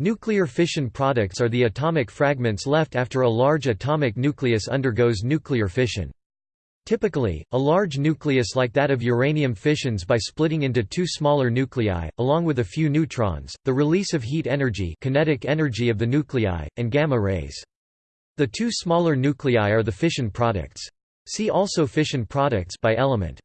Nuclear fission products are the atomic fragments left after a large atomic nucleus undergoes nuclear fission. Typically, a large nucleus like that of uranium fissions by splitting into two smaller nuclei, along with a few neutrons, the release of heat energy kinetic energy of the nuclei, and gamma rays. The two smaller nuclei are the fission products. See also fission products by element.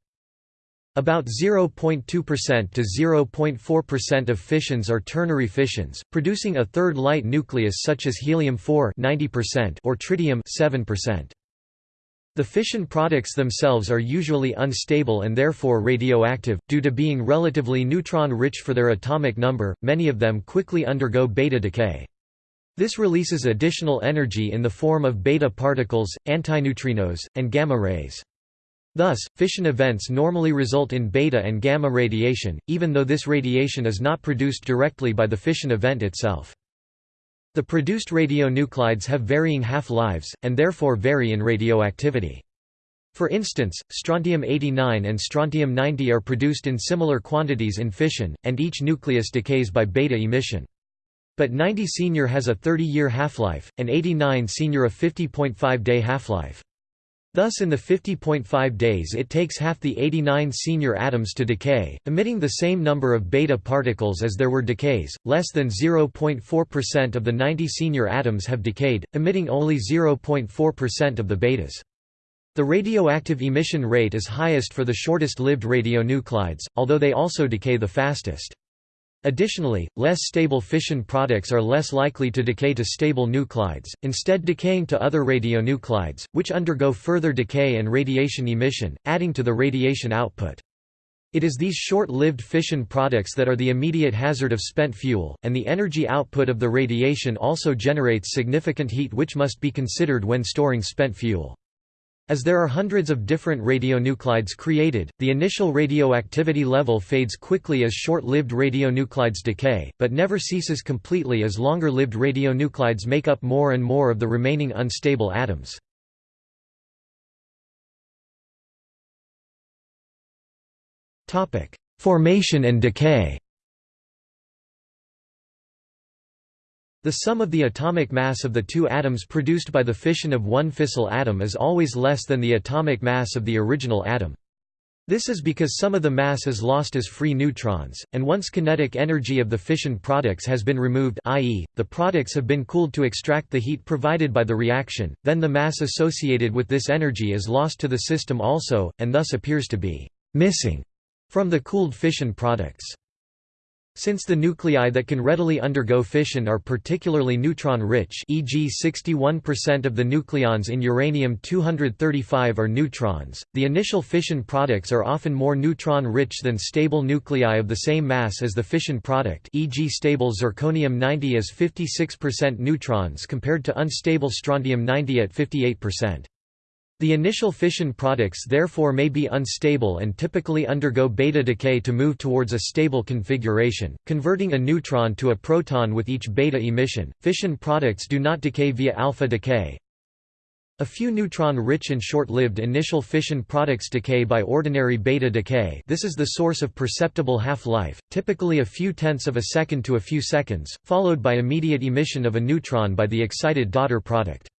About 0.2% to 0.4% of fissions are ternary fissions, producing a third light nucleus such as helium-4 or tritium 7%. The fission products themselves are usually unstable and therefore radioactive, due to being relatively neutron-rich for their atomic number, many of them quickly undergo beta decay. This releases additional energy in the form of beta particles, antineutrinos, and gamma rays. Thus, fission events normally result in beta and gamma radiation, even though this radiation is not produced directly by the fission event itself. The produced radionuclides have varying half-lives, and therefore vary in radioactivity. For instance, strontium-89 and strontium-90 are produced in similar quantities in fission, and each nucleus decays by beta emission. But 90 senior has a 30-year half-life, and 89 senior a 50.5-day half-life. Thus in the 50.5 days it takes half the 89 senior atoms to decay, emitting the same number of beta particles as there were decays, less than 0.4% of the 90 senior atoms have decayed, emitting only 0.4% of the betas. The radioactive emission rate is highest for the shortest-lived radionuclides, although they also decay the fastest. Additionally, less stable fission products are less likely to decay to stable nuclides, instead decaying to other radionuclides, which undergo further decay and radiation emission, adding to the radiation output. It is these short-lived fission products that are the immediate hazard of spent fuel, and the energy output of the radiation also generates significant heat which must be considered when storing spent fuel. As there are hundreds of different radionuclides created, the initial radioactivity level fades quickly as short-lived radionuclides decay, but never ceases completely as longer-lived radionuclides make up more and more of the remaining unstable atoms. Formation and decay The sum of the atomic mass of the two atoms produced by the fission of one fissile atom is always less than the atomic mass of the original atom. This is because some of the mass is lost as free neutrons, and once kinetic energy of the fission products has been removed i.e., the products have been cooled to extract the heat provided by the reaction, then the mass associated with this energy is lost to the system also, and thus appears to be «missing» from the cooled fission products. Since the nuclei that can readily undergo fission are particularly neutron-rich e.g. 61% of the nucleons in uranium-235 are neutrons, the initial fission products are often more neutron-rich than stable nuclei of the same mass as the fission product e.g. stable zirconium-90 is 56% neutrons compared to unstable strontium-90 at 58%. The initial fission products therefore may be unstable and typically undergo beta decay to move towards a stable configuration, converting a neutron to a proton with each beta emission. Fission products do not decay via alpha decay. A few neutron-rich and short-lived initial fission products decay by ordinary beta decay. This is the source of perceptible half-life, typically a few tenths of a second to a few seconds, followed by immediate emission of a neutron by the excited daughter product.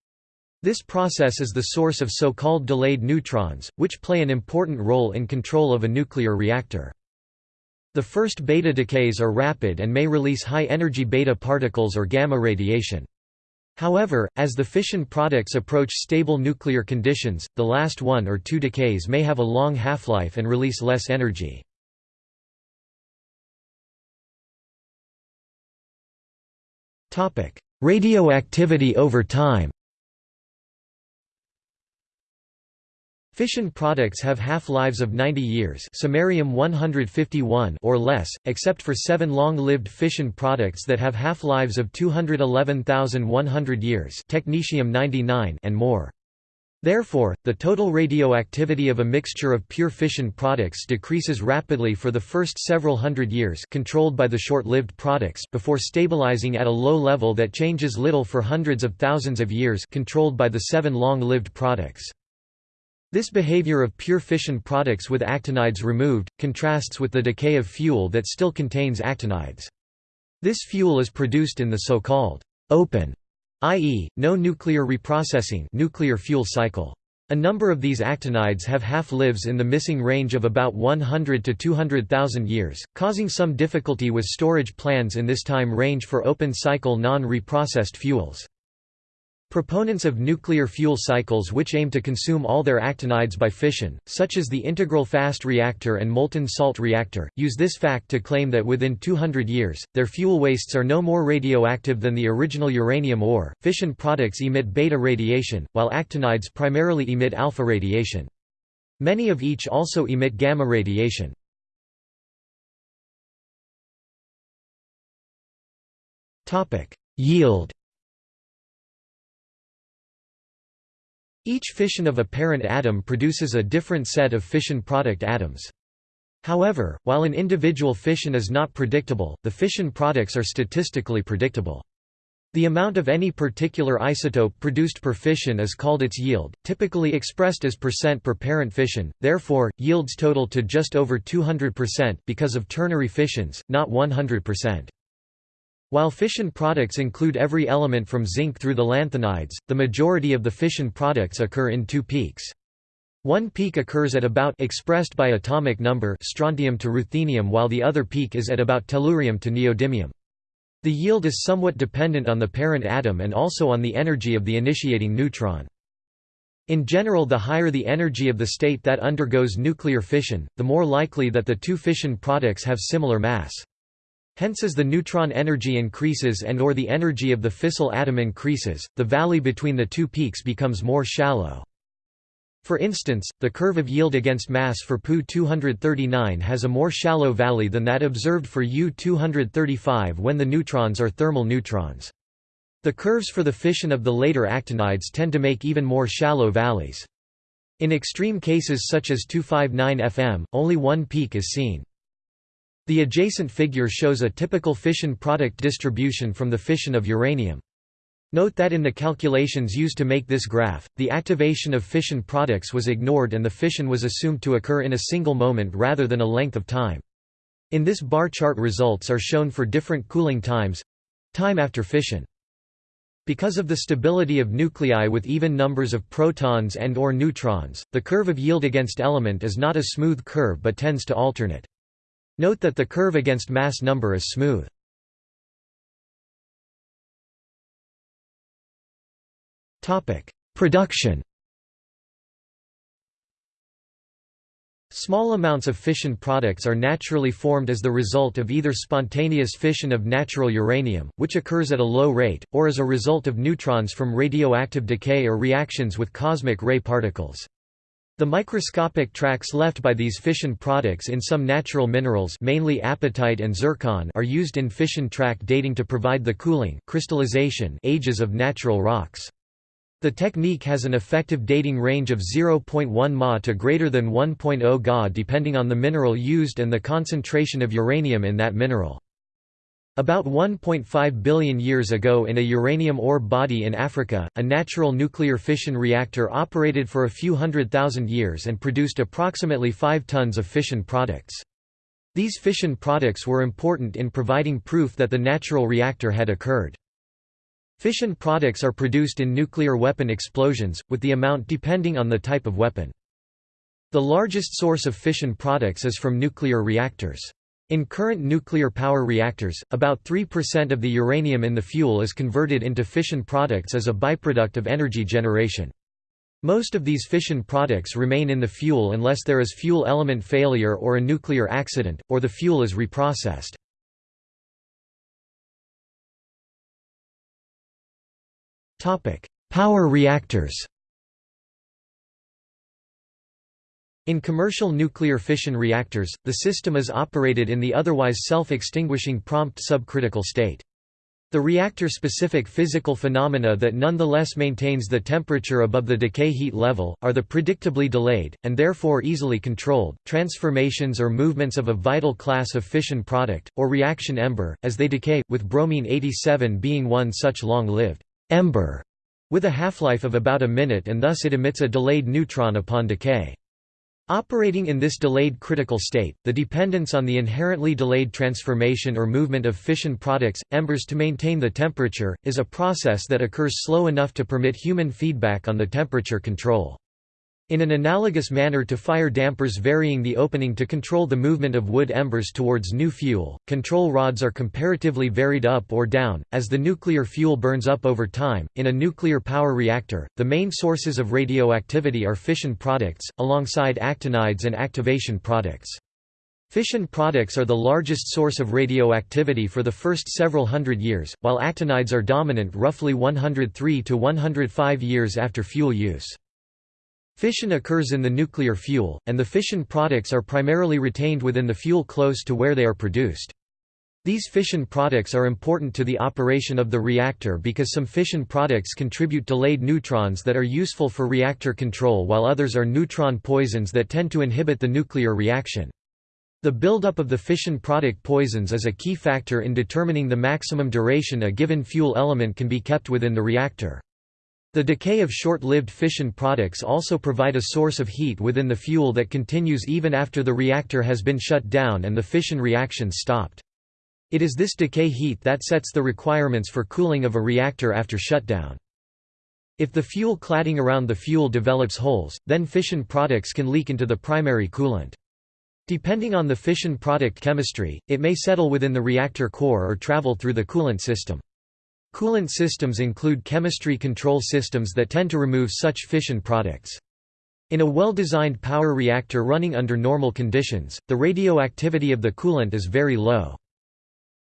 This process is the source of so-called delayed neutrons, which play an important role in control of a nuclear reactor. The first beta decays are rapid and may release high-energy beta particles or gamma radiation. However, as the fission products approach stable nuclear conditions, the last one or two decays may have a long half-life and release less energy. Radioactivity over time Fission products have half-lives of 90 years samarium 151 or less, except for seven long-lived fission products that have half-lives of 211,100 years technetium 99 and more. Therefore, the total radioactivity of a mixture of pure fission products decreases rapidly for the first several hundred years controlled by the short-lived products before stabilizing at a low level that changes little for hundreds of thousands of years controlled by the seven long-lived products. This behavior of pure fission products with actinides removed, contrasts with the decay of fuel that still contains actinides. This fuel is produced in the so-called open, i.e., no nuclear reprocessing nuclear fuel cycle. A number of these actinides have half-lives in the missing range of about 100 to 200,000 years, causing some difficulty with storage plans in this time range for open-cycle non-reprocessed fuels. Proponents of nuclear fuel cycles which aim to consume all their actinides by fission, such as the integral fast reactor and molten salt reactor, use this fact to claim that within 200 years, their fuel wastes are no more radioactive than the original uranium ore. Fission products emit beta radiation, while actinides primarily emit alpha radiation. Many of each also emit gamma radiation. Yield Each fission of a parent atom produces a different set of fission product atoms. However, while an individual fission is not predictable, the fission products are statistically predictable. The amount of any particular isotope produced per fission is called its yield, typically expressed as percent per parent fission, therefore, yields total to just over 200% because of ternary fissions, not 100%. While fission products include every element from zinc through the lanthanides, the majority of the fission products occur in two peaks. One peak occurs at about expressed by atomic number strontium to ruthenium while the other peak is at about tellurium to neodymium. The yield is somewhat dependent on the parent atom and also on the energy of the initiating neutron. In general the higher the energy of the state that undergoes nuclear fission, the more likely that the two fission products have similar mass. Hence as the neutron energy increases and or the energy of the fissile atom increases, the valley between the two peaks becomes more shallow. For instance, the curve of yield against mass for Pu-239 has a more shallow valley than that observed for U-235 when the neutrons are thermal neutrons. The curves for the fission of the later actinides tend to make even more shallow valleys. In extreme cases such as 259 FM, only one peak is seen. The adjacent figure shows a typical fission product distribution from the fission of uranium. Note that in the calculations used to make this graph, the activation of fission products was ignored and the fission was assumed to occur in a single moment rather than a length of time. In this bar chart results are shown for different cooling times—time after fission. Because of the stability of nuclei with even numbers of protons and or neutrons, the curve of yield against element is not a smooth curve but tends to alternate. Note that the curve against mass number is smooth. Production Small amounts of fission products are naturally formed as the result of either spontaneous fission of natural uranium, which occurs at a low rate, or as a result of neutrons from radioactive decay or reactions with cosmic ray particles. The microscopic tracks left by these fission products in some natural minerals mainly apatite and zircon are used in fission track dating to provide the cooling crystallization ages of natural rocks. The technique has an effective dating range of 0.1 Ma to greater than 1.0 Ga depending on the mineral used and the concentration of uranium in that mineral. About 1.5 billion years ago in a uranium ore body in Africa, a natural nuclear fission reactor operated for a few hundred thousand years and produced approximately 5 tons of fission products. These fission products were important in providing proof that the natural reactor had occurred. Fission products are produced in nuclear weapon explosions, with the amount depending on the type of weapon. The largest source of fission products is from nuclear reactors. In current nuclear power reactors, about 3% of the uranium in the fuel is converted into fission products as a byproduct of energy generation. Most of these fission products remain in the fuel unless there is fuel element failure or a nuclear accident, or the fuel is reprocessed. Power reactors In commercial nuclear fission reactors, the system is operated in the otherwise self-extinguishing prompt subcritical state. The reactor-specific physical phenomena that nonetheless maintains the temperature above the decay heat level, are the predictably delayed, and therefore easily controlled, transformations or movements of a vital class of fission product, or reaction ember, as they decay, with bromine-87 being one such long-lived ember, with a half-life of about a minute and thus it emits a delayed neutron upon decay. Operating in this delayed critical state, the dependence on the inherently delayed transformation or movement of fission products, embers to maintain the temperature, is a process that occurs slow enough to permit human feedback on the temperature control. In an analogous manner to fire dampers varying the opening to control the movement of wood embers towards new fuel, control rods are comparatively varied up or down, as the nuclear fuel burns up over time. In a nuclear power reactor, the main sources of radioactivity are fission products, alongside actinides and activation products. Fission products are the largest source of radioactivity for the first several hundred years, while actinides are dominant roughly 103 to 105 years after fuel use. Fission occurs in the nuclear fuel, and the fission products are primarily retained within the fuel close to where they are produced. These fission products are important to the operation of the reactor because some fission products contribute delayed neutrons that are useful for reactor control while others are neutron poisons that tend to inhibit the nuclear reaction. The buildup of the fission product poisons is a key factor in determining the maximum duration a given fuel element can be kept within the reactor. The decay of short-lived fission products also provide a source of heat within the fuel that continues even after the reactor has been shut down and the fission reactions stopped. It is this decay heat that sets the requirements for cooling of a reactor after shutdown. If the fuel cladding around the fuel develops holes, then fission products can leak into the primary coolant. Depending on the fission product chemistry, it may settle within the reactor core or travel through the coolant system. Coolant systems include chemistry control systems that tend to remove such fission products. In a well-designed power reactor running under normal conditions, the radioactivity of the coolant is very low.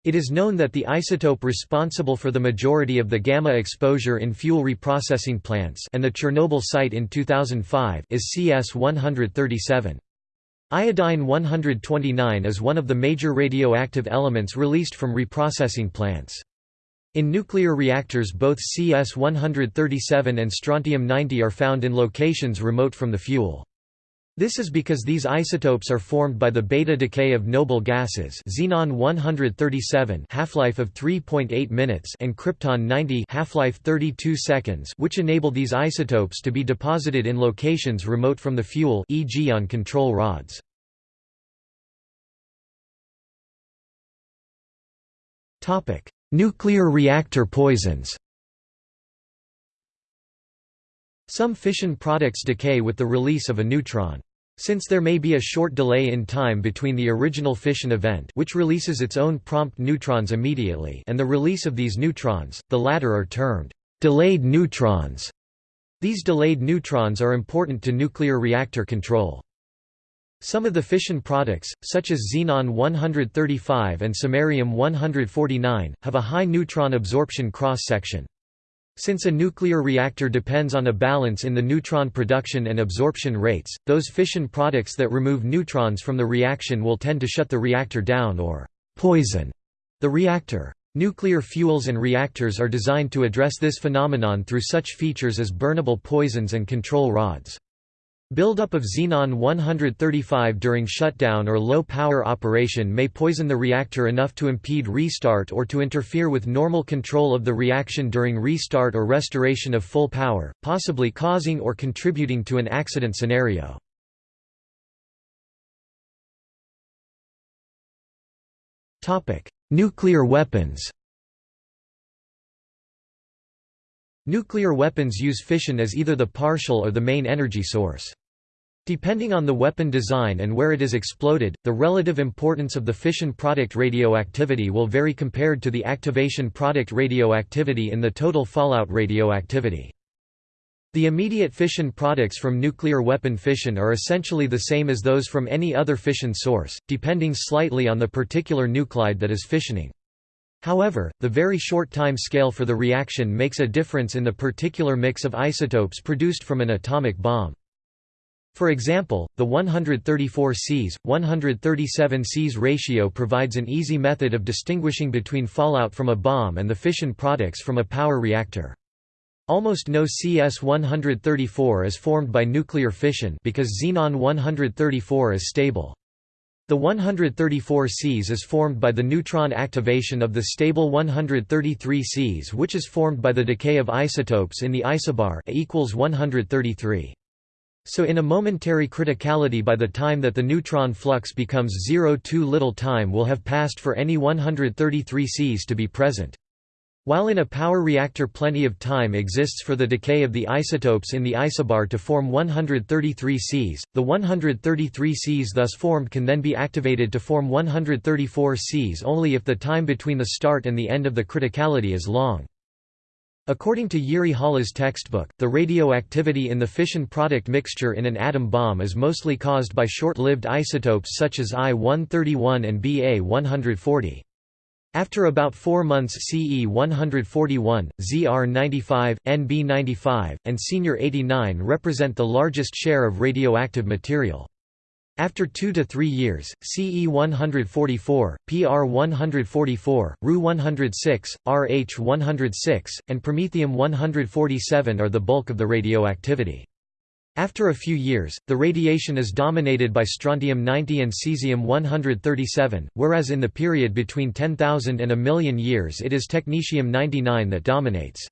It is known that the isotope responsible for the majority of the gamma exposure in fuel reprocessing plants and the Chernobyl site in 2005 is CS-137. Iodine-129 is one of the major radioactive elements released from reprocessing plants. In nuclear reactors both CS-137 and strontium-90 are found in locations remote from the fuel. This is because these isotopes are formed by the beta decay of noble gases xenon 137 half-life of 3.8 minutes and krypton 90 half-life 32 seconds which enable these isotopes to be deposited in locations remote from the fuel e.g. on control rods. Topic: Nuclear reactor poisons Some fission products decay with the release of a neutron. Since there may be a short delay in time between the original fission event which releases its own prompt neutrons immediately and the release of these neutrons, the latter are termed delayed neutrons. These delayed neutrons are important to nuclear reactor control. Some of the fission products, such as xenon-135 and samarium-149, have a high neutron absorption cross-section. Since a nuclear reactor depends on a balance in the neutron production and absorption rates, those fission products that remove neutrons from the reaction will tend to shut the reactor down or «poison» the reactor. Nuclear fuels and reactors are designed to address this phenomenon through such features as burnable poisons and control rods. Buildup of xenon-135 during shutdown or low-power operation may poison the reactor enough to impede restart or to interfere with normal control of the reaction during restart or restoration of full power, possibly causing or contributing to an accident scenario. Nuclear weapons Nuclear weapons use fission as either the partial or the main energy source. Depending on the weapon design and where it is exploded, the relative importance of the fission product radioactivity will vary compared to the activation product radioactivity in the total fallout radioactivity. The immediate fission products from nuclear weapon fission are essentially the same as those from any other fission source, depending slightly on the particular nuclide that is fissioning. However, the very short time scale for the reaction makes a difference in the particular mix of isotopes produced from an atomic bomb. For example, the 134 Cs, 137 Cs ratio provides an easy method of distinguishing between fallout from a bomb and the fission products from a power reactor. Almost no CS-134 is formed by nuclear fission because xenon-134 is stable. The 134 Cs is formed by the neutron activation of the stable 133 Cs which is formed by the decay of isotopes in the isobar A equals 133. So in a momentary criticality by the time that the neutron flux becomes zero too little time will have passed for any 133 Cs to be present. While in a power reactor plenty of time exists for the decay of the isotopes in the isobar to form 133 Cs, the 133 Cs thus formed can then be activated to form 134 Cs only if the time between the start and the end of the criticality is long. According to Jiri Hála's textbook, the radioactivity in the fission product mixture in an atom bomb is mostly caused by short-lived isotopes such as I-131 and Ba-140. After about four months CE-141, ZR-95, NB-95, and Senior-89 represent the largest share of radioactive material. After two to three years, CE 144, PR 144, Ru 106, RH 106, and Promethium 147 are the bulk of the radioactivity. After a few years, the radiation is dominated by strontium-90 and cesium-137, whereas in the period between 10,000 and a million years it is technetium-99 that dominates.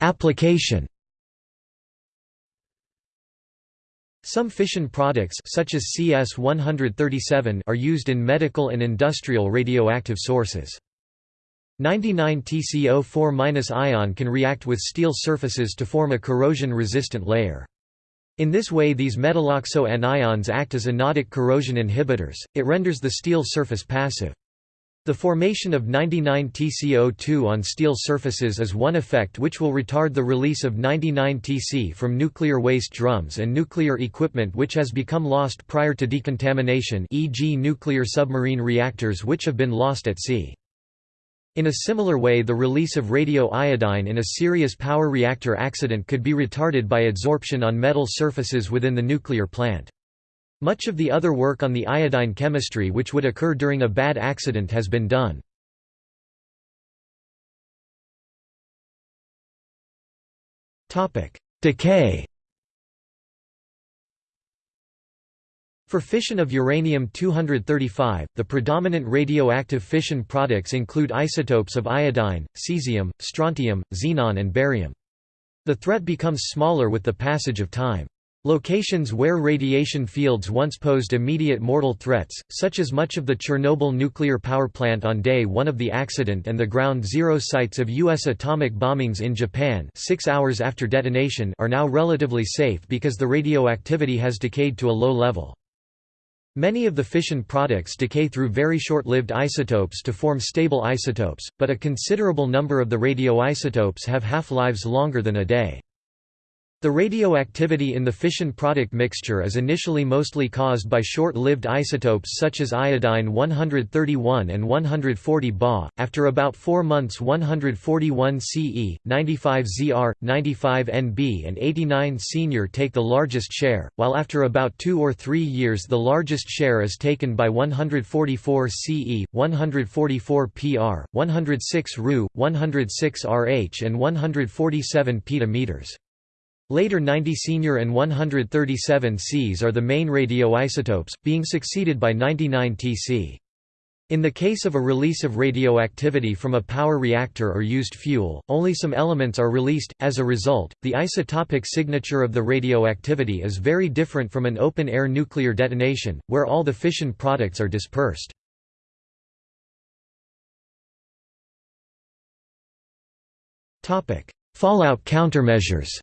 Application Some fission products such as CS-137 are used in medical and industrial radioactive sources. 99 TCO4- ion can react with steel surfaces to form a corrosion-resistant layer. In this way these metalloxo anions act as anodic corrosion inhibitors, it renders the steel surface passive. The formation of 99 TCO2 on steel surfaces is one effect which will retard the release of 99 Tc from nuclear waste drums and nuclear equipment which has become lost prior to decontamination e.g. nuclear submarine reactors which have been lost at sea. In a similar way the release of radioiodine in a serious power reactor accident could be retarded by adsorption on metal surfaces within the nuclear plant. Much of the other work on the iodine chemistry which would occur during a bad accident has been done. Decay For fission of uranium-235, the predominant radioactive fission products include isotopes of iodine, cesium, strontium, xenon and barium. The threat becomes smaller with the passage of time. Locations where radiation fields once posed immediate mortal threats, such as much of the Chernobyl nuclear power plant on day one of the accident and the ground zero sites of U.S. atomic bombings in Japan six hours after detonation are now relatively safe because the radioactivity has decayed to a low level. Many of the fission products decay through very short-lived isotopes to form stable isotopes, but a considerable number of the radioisotopes have half-lives longer than a day. The radioactivity in the fission product mixture is initially mostly caused by short-lived isotopes such as iodine 131 and 140 Ba. After about 4 months 141 Ce, 95 Zr, 95 Nb and 89 senior take the largest share, while after about 2 or 3 years the largest share is taken by 144 Ce, 144 Pr, 106 Ru, 106 Rh and 147 petameters. Later 90 senior and 137 Cs are the main radioisotopes, being succeeded by 99 Tc. In the case of a release of radioactivity from a power reactor or used fuel, only some elements are released. As a result, the isotopic signature of the radioactivity is very different from an open-air nuclear detonation, where all the fission products are dispersed. Fallout countermeasures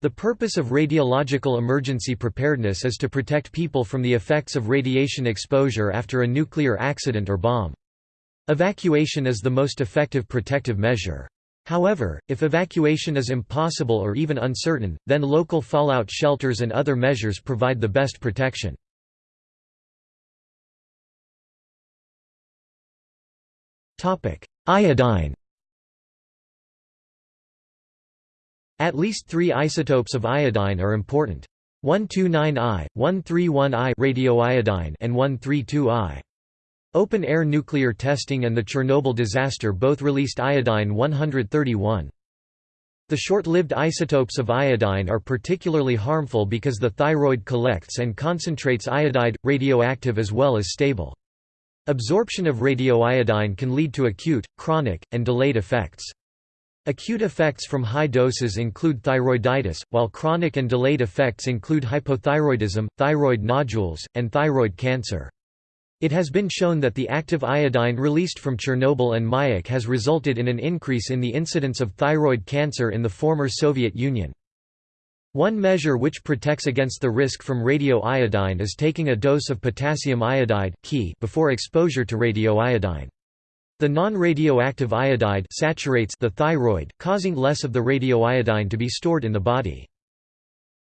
The purpose of radiological emergency preparedness is to protect people from the effects of radiation exposure after a nuclear accident or bomb. Evacuation is the most effective protective measure. However, if evacuation is impossible or even uncertain, then local fallout shelters and other measures provide the best protection. Iodine At least three isotopes of iodine are important. 129I, 131I radioiodine and 132I. Open-air nuclear testing and the Chernobyl disaster both released iodine 131. The short-lived isotopes of iodine are particularly harmful because the thyroid collects and concentrates iodide, radioactive as well as stable. Absorption of radioiodine can lead to acute, chronic, and delayed effects. Acute effects from high doses include thyroiditis, while chronic and delayed effects include hypothyroidism, thyroid nodules, and thyroid cancer. It has been shown that the active iodine released from Chernobyl and Mayak has resulted in an increase in the incidence of thyroid cancer in the former Soviet Union. One measure which protects against the risk from radioiodine is taking a dose of potassium iodide before exposure to radioiodine. The non-radioactive iodide saturates the thyroid, causing less of the radioiodine to be stored in the body.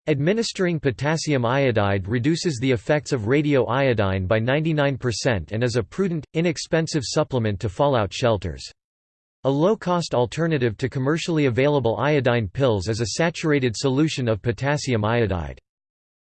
Administering potassium iodide reduces the effects of radioiodine by 99% and is a prudent, inexpensive supplement to fallout shelters. A low-cost alternative to commercially available iodine pills is a saturated solution of potassium iodide.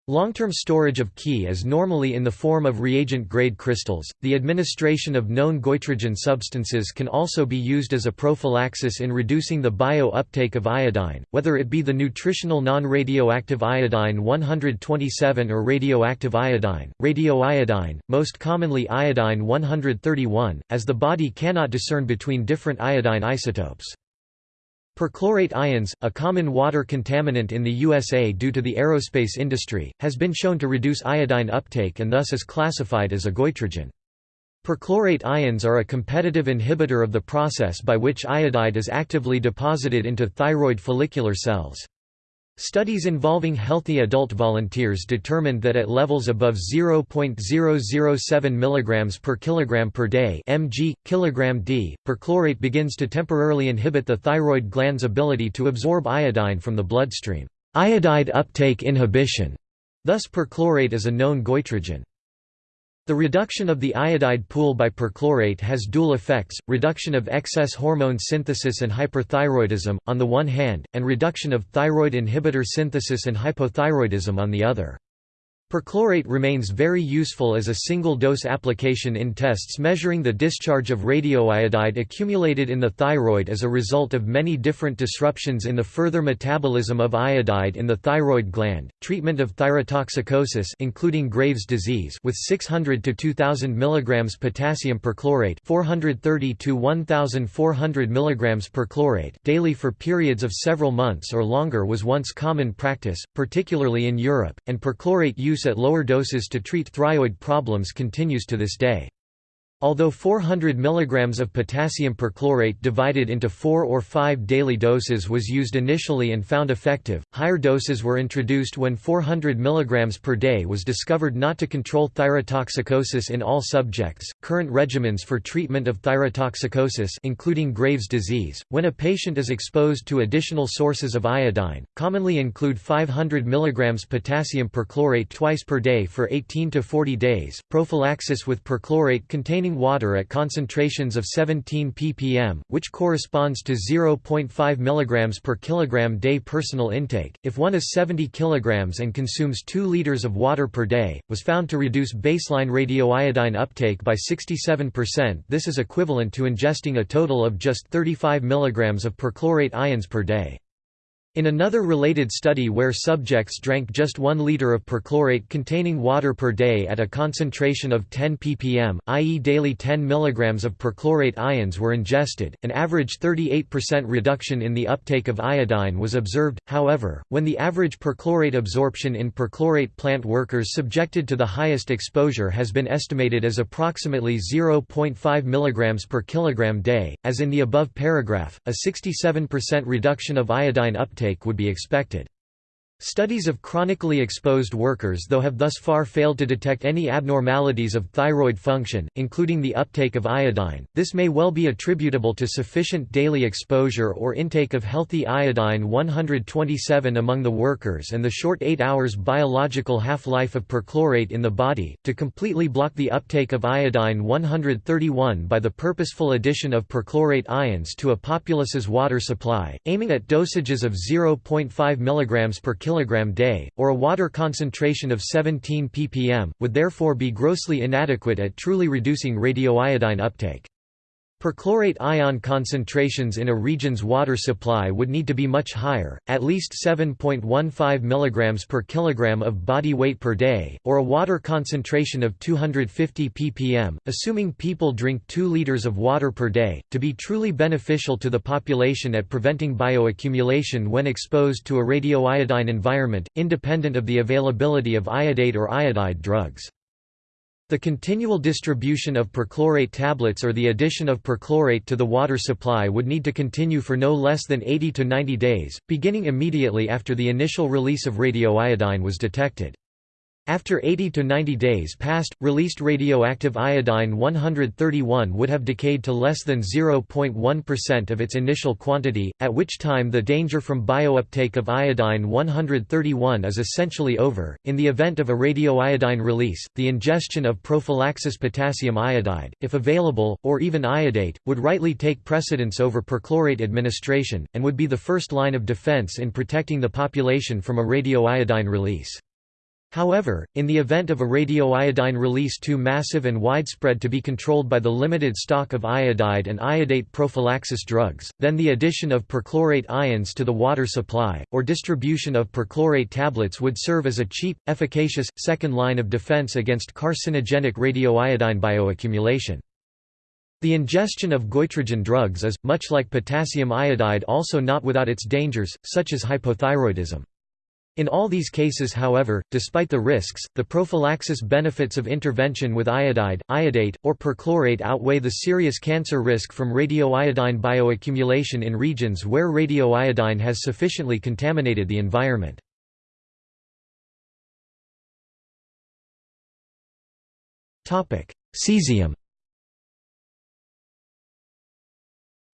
Long-term storage of Ki is normally in the form of reagent-grade crystals. The administration of known goitrogen substances can also be used as a prophylaxis in reducing the bio-uptake of iodine, whether it be the nutritional non-radioactive iodine 127 or radioactive iodine, radioiodine, most commonly iodine 131, as the body cannot discern between different iodine isotopes. Perchlorate ions, a common water contaminant in the USA due to the aerospace industry, has been shown to reduce iodine uptake and thus is classified as a goitrogen. Perchlorate ions are a competitive inhibitor of the process by which iodide is actively deposited into thyroid follicular cells. Studies involving healthy adult volunteers determined that at levels above 0.007 mg per kilogram per day mg, kilogram d, perchlorate begins to temporarily inhibit the thyroid gland's ability to absorb iodine from the bloodstream. Iodide uptake inhibition. Thus perchlorate is a known goitrogen. The reduction of the iodide pool by perchlorate has dual effects, reduction of excess hormone synthesis and hyperthyroidism, on the one hand, and reduction of thyroid inhibitor synthesis and hypothyroidism on the other. Perchlorate remains very useful as a single-dose application in tests measuring the discharge of radioiodide accumulated in the thyroid as a result of many different disruptions in the further metabolism of iodide in the thyroid gland. Treatment of thyrotoxicosis including Graves' disease with 600 to 2000 mg potassium perchlorate 430 to 1400 mg perchlorate daily for periods of several months or longer was once common practice, particularly in Europe, and perchlorate use use at lower doses to treat thyroid problems continues to this day. Although 400 mg of potassium perchlorate divided into 4 or 5 daily doses was used initially and found effective, higher doses were introduced when 400 mg per day was discovered not to control thyrotoxicosis in all subjects. Current regimens for treatment of thyrotoxicosis including Graves' disease, when a patient is exposed to additional sources of iodine, commonly include 500 mg potassium perchlorate twice per day for 18 to 40 days, prophylaxis with perchlorate containing water at concentrations of 17 ppm, which corresponds to 0.5 mg per kilogram day personal intake. If one is 70 kg and consumes 2 liters of water per day, was found to reduce baseline radioiodine uptake by 67%. This is equivalent to ingesting a total of just 35 mg of perchlorate ions per day. In another related study where subjects drank just 1 liter of perchlorate containing water per day at a concentration of 10 ppm, i.e. daily 10 mg of perchlorate ions were ingested, an average 38% reduction in the uptake of iodine was observed, however, when the average perchlorate absorption in perchlorate plant workers subjected to the highest exposure has been estimated as approximately 0.5 mg per kilogram day, as in the above paragraph, a 67% reduction of iodine uptake uptake would be expected. Studies of chronically exposed workers though have thus far failed to detect any abnormalities of thyroid function, including the uptake of iodine. This may well be attributable to sufficient daily exposure or intake of healthy iodine 127 among the workers and the short 8 hours biological half-life of perchlorate in the body, to completely block the uptake of iodine 131 by the purposeful addition of perchlorate ions to a populace's water supply, aiming at dosages of 0.5 mg per kg day, or a water concentration of 17 ppm, would therefore be grossly inadequate at truly reducing radioiodine uptake. Perchlorate ion concentrations in a region's water supply would need to be much higher, at least 7.15 mg per kilogram of body weight per day, or a water concentration of 250 ppm, assuming people drink 2 liters of water per day, to be truly beneficial to the population at preventing bioaccumulation when exposed to a radioiodine environment, independent of the availability of iodate or iodide drugs. The continual distribution of perchlorate tablets or the addition of perchlorate to the water supply would need to continue for no less than 80 to 90 days, beginning immediately after the initial release of radioiodine was detected. After 80 to 90 days passed, released radioactive iodine 131 would have decayed to less than 0.1% of its initial quantity, at which time the danger from biouptake of iodine 131 is essentially over. In the event of a radioiodine release, the ingestion of prophylaxis potassium iodide, if available, or even iodate, would rightly take precedence over perchlorate administration, and would be the first line of defense in protecting the population from a radioiodine release. However, in the event of a radioiodine release too massive and widespread to be controlled by the limited stock of iodide and iodate prophylaxis drugs, then the addition of perchlorate ions to the water supply, or distribution of perchlorate tablets would serve as a cheap, efficacious, second line of defense against carcinogenic radioiodine bioaccumulation. The ingestion of goitrogen drugs is, much like potassium iodide also not without its dangers, such as hypothyroidism. In all these cases however, despite the risks, the prophylaxis benefits of intervention with iodide, iodate, or perchlorate outweigh the serious cancer risk from radioiodine bioaccumulation in regions where radioiodine has sufficiently contaminated the environment. Cesium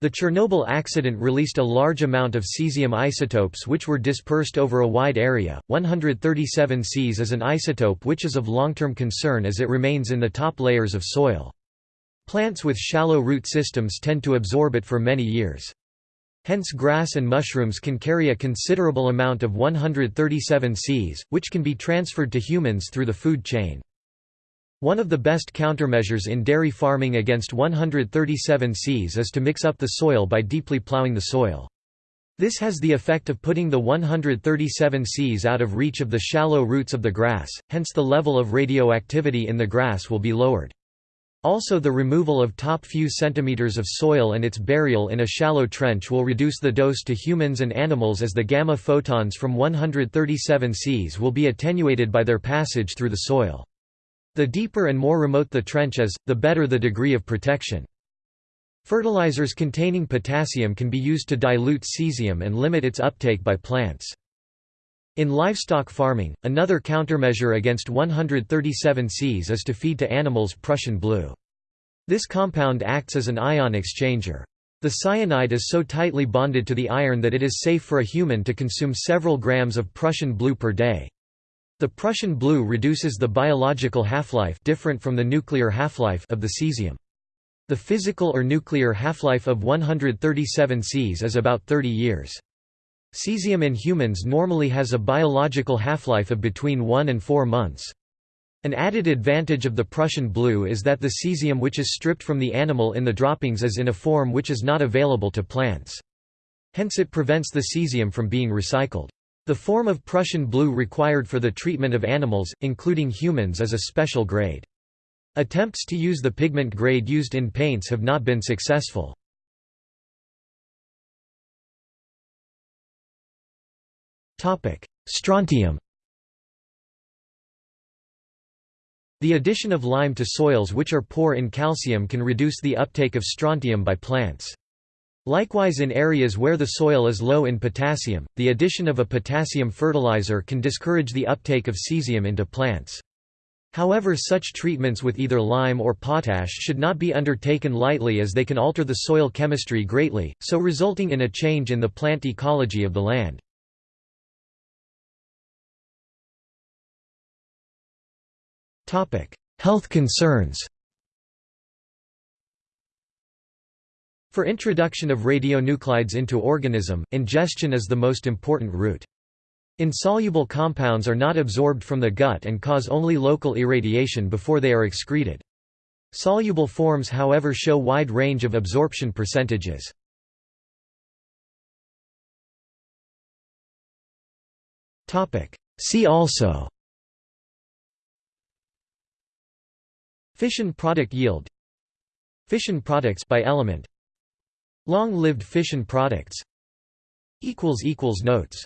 The Chernobyl accident released a large amount of cesium isotopes which were dispersed over a wide area. 137 Cs is an isotope which is of long-term concern as it remains in the top layers of soil. Plants with shallow root systems tend to absorb it for many years. Hence grass and mushrooms can carry a considerable amount of 137 Cs, which can be transferred to humans through the food chain. One of the best countermeasures in dairy farming against 137 Cs is to mix up the soil by deeply plowing the soil. This has the effect of putting the 137 Cs out of reach of the shallow roots of the grass, hence the level of radioactivity in the grass will be lowered. Also the removal of top few centimeters of soil and its burial in a shallow trench will reduce the dose to humans and animals as the gamma photons from 137 Cs will be attenuated by their passage through the soil. The deeper and more remote the trench is, the better the degree of protection. Fertilizers containing potassium can be used to dilute cesium and limit its uptake by plants. In livestock farming, another countermeasure against 137 Cs is to feed to animals Prussian blue. This compound acts as an ion exchanger. The cyanide is so tightly bonded to the iron that it is safe for a human to consume several grams of Prussian blue per day. The Prussian blue reduces the biological half-life different from the nuclear half-life of the cesium. The physical or nuclear half-life of 137 Cs is about 30 years. Cesium in humans normally has a biological half-life of between 1 and 4 months. An added advantage of the Prussian blue is that the cesium which is stripped from the animal in the droppings is in a form which is not available to plants. Hence it prevents the cesium from being recycled. The form of Prussian blue required for the treatment of animals, including humans is a special grade. Attempts to use the pigment grade used in paints have not been successful. Strontium The addition of lime to soils which are poor in calcium can reduce the uptake of strontium by plants. Likewise in areas where the soil is low in potassium, the addition of a potassium fertilizer can discourage the uptake of cesium into plants. However such treatments with either lime or potash should not be undertaken lightly as they can alter the soil chemistry greatly, so resulting in a change in the plant ecology of the land. Health concerns For introduction of radionuclides into organism, ingestion is the most important route. Insoluble compounds are not absorbed from the gut and cause only local irradiation before they are excreted. Soluble forms however show wide range of absorption percentages. See also Fission product yield Fission products by element Long-lived fission products. Notes.